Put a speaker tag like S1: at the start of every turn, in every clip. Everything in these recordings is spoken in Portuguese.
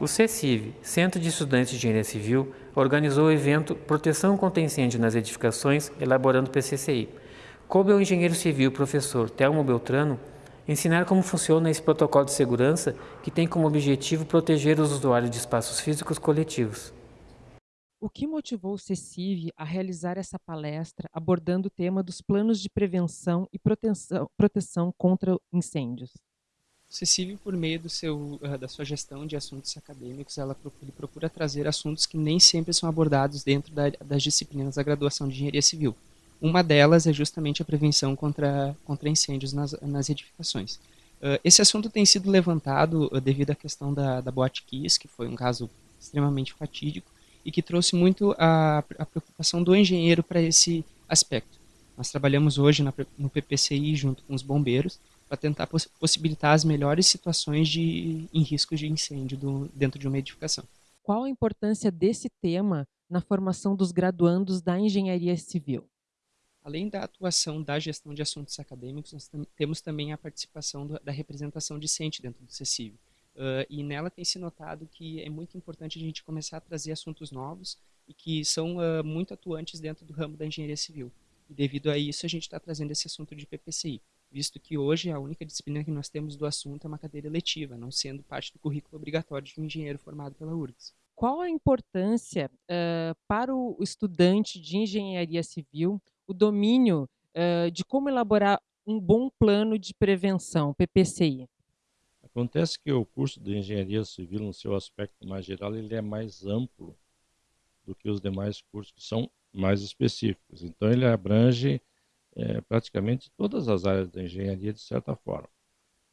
S1: O CECIV, Centro de Estudantes de Engenharia Civil, organizou o evento Proteção contra Incêndio nas Edificações, elaborando PCCI. Coube ao engenheiro civil professor Telmo Beltrano ensinar como funciona esse protocolo de segurança que tem como objetivo proteger os usuários de espaços físicos coletivos.
S2: O que motivou o CECIV a realizar essa palestra abordando o tema dos planos de prevenção e proteção, proteção contra incêndios?
S3: CECIV, por meio do seu, uh, da sua gestão de assuntos acadêmicos, ela procura, procura, trazer assuntos que nem sempre são abordados dentro da, das disciplinas da graduação de engenharia civil. Uma delas é justamente a prevenção contra, contra incêndios nas, nas edificações. Uh, esse assunto tem sido levantado uh, devido à questão da, da Boate Kiss, que foi um caso extremamente fatídico, e que trouxe muito a, a preocupação do engenheiro para esse aspecto. Nós trabalhamos hoje na, no PPCI junto com os bombeiros para tentar poss possibilitar as melhores situações de, em riscos de incêndio do, dentro de uma edificação.
S2: Qual a importância desse tema na formação dos graduandos da engenharia civil?
S3: Além da atuação da gestão de assuntos acadêmicos, nós temos também a participação do, da representação discente dentro do CECIV. Uh, e nela tem se notado que é muito importante a gente começar a trazer assuntos novos e que são uh, muito atuantes dentro do ramo da engenharia civil. E devido a isso, a gente está trazendo esse assunto de PPCI, visto que hoje a única disciplina que nós temos do assunto é uma cadeira eletiva, não sendo parte do currículo obrigatório de um engenheiro formado pela URGS.
S2: Qual a importância uh, para o estudante de engenharia civil o domínio de como elaborar um bom plano de prevenção, PPCI?
S4: Acontece que o curso de engenharia civil, no seu aspecto mais geral, ele é mais amplo do que os demais cursos que são mais específicos. Então, ele abrange é, praticamente todas as áreas da engenharia, de certa forma.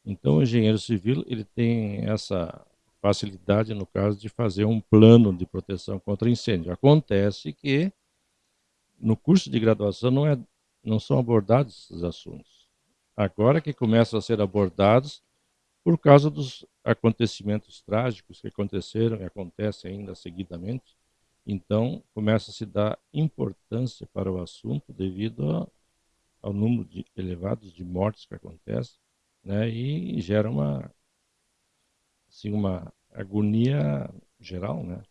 S4: Então, o engenheiro civil ele tem essa facilidade, no caso, de fazer um plano de proteção contra incêndio. Acontece que no curso de graduação não, é, não são abordados esses assuntos. Agora que começam a ser abordados, por causa dos acontecimentos trágicos que aconteceram e acontecem ainda seguidamente. Então, começa a se dar importância para o assunto devido ao número de, elevados de mortes que acontecem, né, e gera uma, assim, uma agonia geral, né.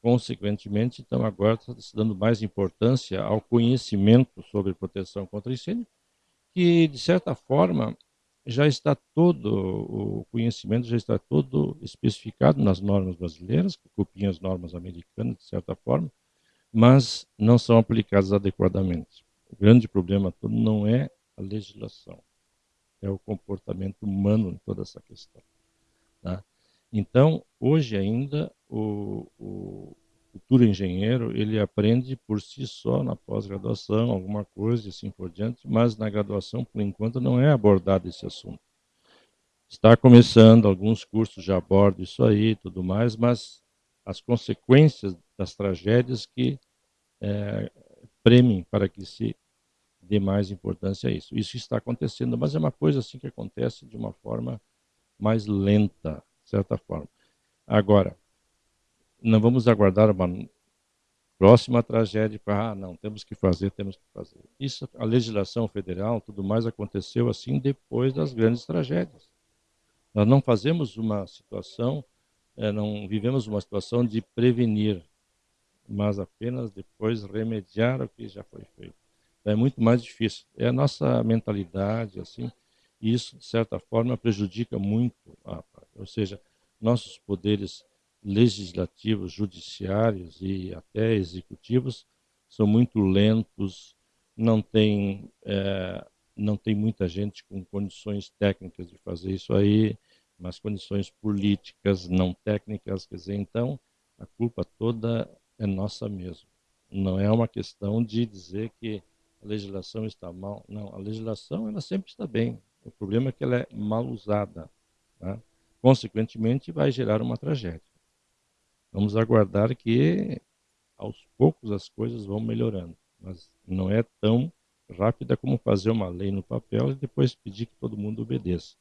S4: Consequentemente, então, agora está se dando mais importância ao conhecimento sobre proteção contra incêndio, que, de certa forma, já está todo, o conhecimento já está todo especificado nas normas brasileiras, que copiam as normas americanas, de certa forma, mas não são aplicadas adequadamente. O grande problema todo não é a legislação, é o comportamento humano em toda essa questão. Tá? Então, hoje ainda, o, o futuro engenheiro, ele aprende por si só na pós-graduação, alguma coisa e assim por diante, mas na graduação, por enquanto, não é abordado esse assunto. Está começando, alguns cursos já abordam isso aí tudo mais, mas as consequências das tragédias que é, premiem para que se dê mais importância a isso. Isso está acontecendo, mas é uma coisa assim que acontece de uma forma mais lenta, de certa forma. Agora, não vamos aguardar uma próxima tragédia para, ah, não, temos que fazer, temos que fazer. Isso, a legislação federal, tudo mais aconteceu assim depois das grandes tragédias. Nós não fazemos uma situação, é, não vivemos uma situação de prevenir, mas apenas depois remediar o que já foi feito. Então, é muito mais difícil. É a nossa mentalidade, assim, e isso, de certa forma, prejudica muito, a, ou seja, nossos poderes legislativos, judiciários e até executivos são muito lentos, não tem, é, não tem muita gente com condições técnicas de fazer isso aí, mas condições políticas, não técnicas, quer dizer, então a culpa toda é nossa mesmo. Não é uma questão de dizer que a legislação está mal, não, a legislação ela sempre está bem, o problema é que ela é mal usada, tá? consequentemente vai gerar uma tragédia. Vamos aguardar que aos poucos as coisas vão melhorando, mas não é tão rápida como fazer uma lei no papel e depois pedir que todo mundo obedeça.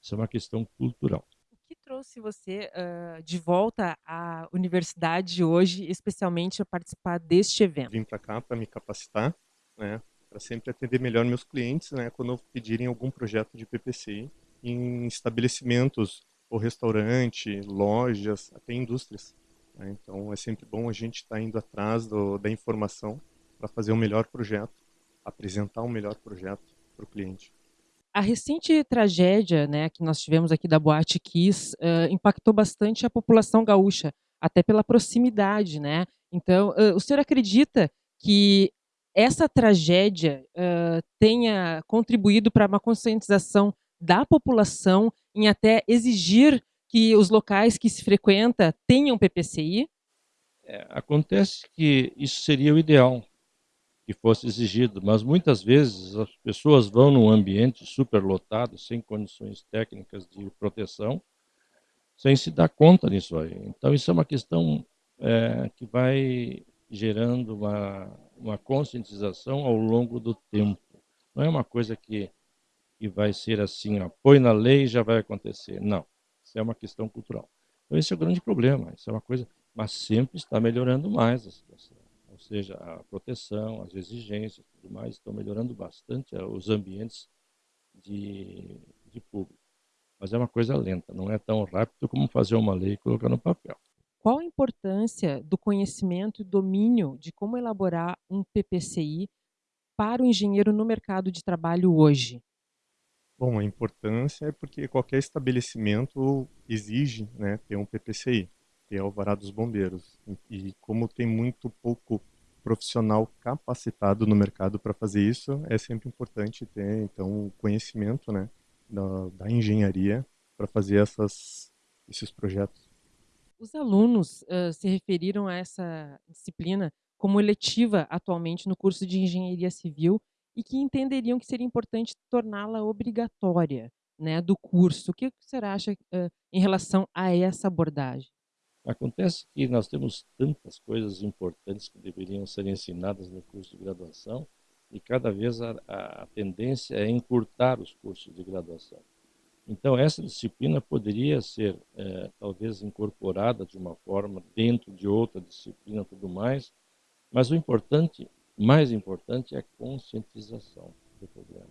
S4: Isso é uma questão cultural.
S2: O que trouxe você uh, de volta à universidade hoje, especialmente a participar deste evento?
S5: Vim para cá para me capacitar, né, para sempre atender melhor meus clientes, né, quando pedirem algum projeto de PPC em estabelecimentos ou restaurante, lojas, até indústrias. Né? Então é sempre bom a gente estar tá indo atrás do, da informação para fazer o melhor projeto, apresentar um melhor projeto para o cliente.
S2: A recente tragédia né, que nós tivemos aqui da Boate Kiss uh, impactou bastante a população gaúcha, até pela proximidade. Né? Então, uh, o senhor acredita que essa tragédia uh, tenha contribuído para uma conscientização da população em até exigir que os locais que se frequenta tenham PPCI?
S4: É, acontece que isso seria o ideal que fosse exigido, mas muitas vezes as pessoas vão num ambiente superlotado, sem condições técnicas de proteção, sem se dar conta disso aí. Então isso é uma questão é, que vai gerando uma, uma conscientização ao longo do tempo. Não é uma coisa que, que vai ser assim, ó, põe na lei e já vai acontecer. Não, isso é uma questão cultural. Então esse é o grande problema, isso é uma coisa, mas sempre está melhorando mais a situação. Ou seja, a proteção, as exigências, tudo mais, estão melhorando bastante os ambientes de, de público. Mas é uma coisa lenta, não é tão rápido como fazer uma lei e colocar no papel.
S2: Qual a importância do conhecimento e domínio de como elaborar um PPCI para o engenheiro no mercado de trabalho hoje?
S5: Bom, a importância é porque qualquer estabelecimento exige né, ter um PPCI, que é o Alvará dos Bombeiros. E como tem muito pouco profissional capacitado no mercado para fazer isso, é sempre importante ter então o conhecimento né, da, da engenharia para fazer essas, esses projetos.
S2: Os alunos uh, se referiram a essa disciplina como eletiva atualmente no curso de engenharia civil e que entenderiam que seria importante torná-la obrigatória né, do curso. O que você acha uh, em relação a essa abordagem?
S4: Acontece que nós temos tantas coisas importantes que deveriam ser ensinadas no curso de graduação e cada vez a, a tendência é encurtar os cursos de graduação. Então, essa disciplina poderia ser, é, talvez, incorporada de uma forma dentro de outra disciplina tudo mais, mas o importante, mais importante, é a conscientização do problema.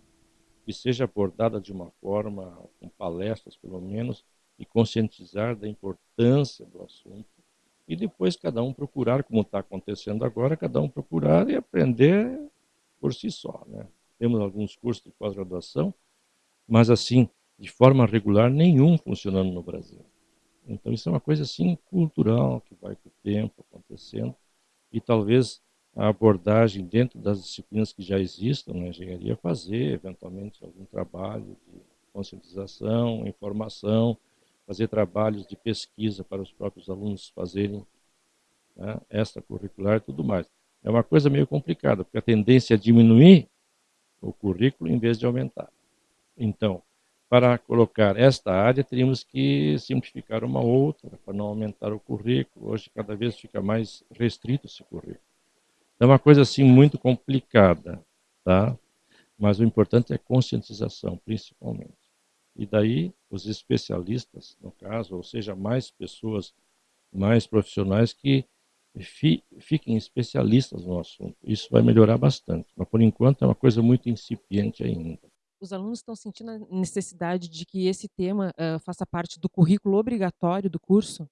S4: Que seja abordada de uma forma, com palestras pelo menos, e conscientizar da importância do assunto. E depois cada um procurar, como está acontecendo agora, cada um procurar e aprender por si só. Né? Temos alguns cursos de pós-graduação, mas assim, de forma regular nenhum funcionando no Brasil. Então isso é uma coisa assim cultural que vai com o tempo acontecendo e talvez a abordagem dentro das disciplinas que já existam na engenharia fazer eventualmente algum trabalho de conscientização, informação, fazer trabalhos de pesquisa para os próprios alunos fazerem né, extracurricular e tudo mais. É uma coisa meio complicada, porque a tendência é diminuir o currículo em vez de aumentar. Então, para colocar esta área, teríamos que simplificar uma outra, para não aumentar o currículo. Hoje, cada vez fica mais restrito esse currículo. É uma coisa, assim, muito complicada, tá? Mas o importante é conscientização, principalmente. E daí, os especialistas, no caso, ou seja, mais pessoas, mais profissionais que fi, fiquem especialistas no assunto. Isso vai melhorar bastante. Mas, por enquanto, é uma coisa muito incipiente ainda
S2: os alunos estão sentindo a necessidade de que esse tema uh, faça parte do currículo obrigatório do curso?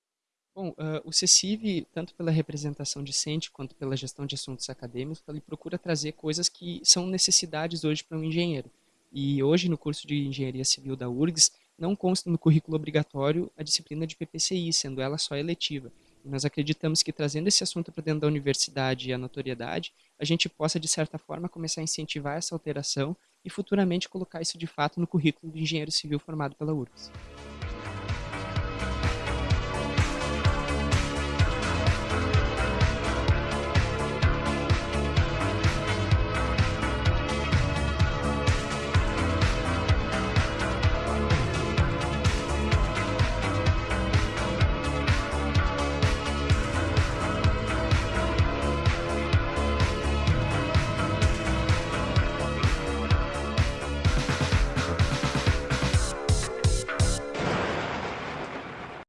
S3: Bom, uh, o CECIV, tanto pela representação discente quanto pela gestão de assuntos acadêmicos, ele procura trazer coisas que são necessidades hoje para um engenheiro. E hoje, no curso de Engenharia Civil da URGS, não consta no currículo obrigatório a disciplina de PPCI, sendo ela só eletiva. E nós acreditamos que trazendo esse assunto para dentro da universidade e a notoriedade, a gente possa, de certa forma, começar a incentivar essa alteração e futuramente colocar isso de fato no currículo do engenheiro civil formado pela URGS.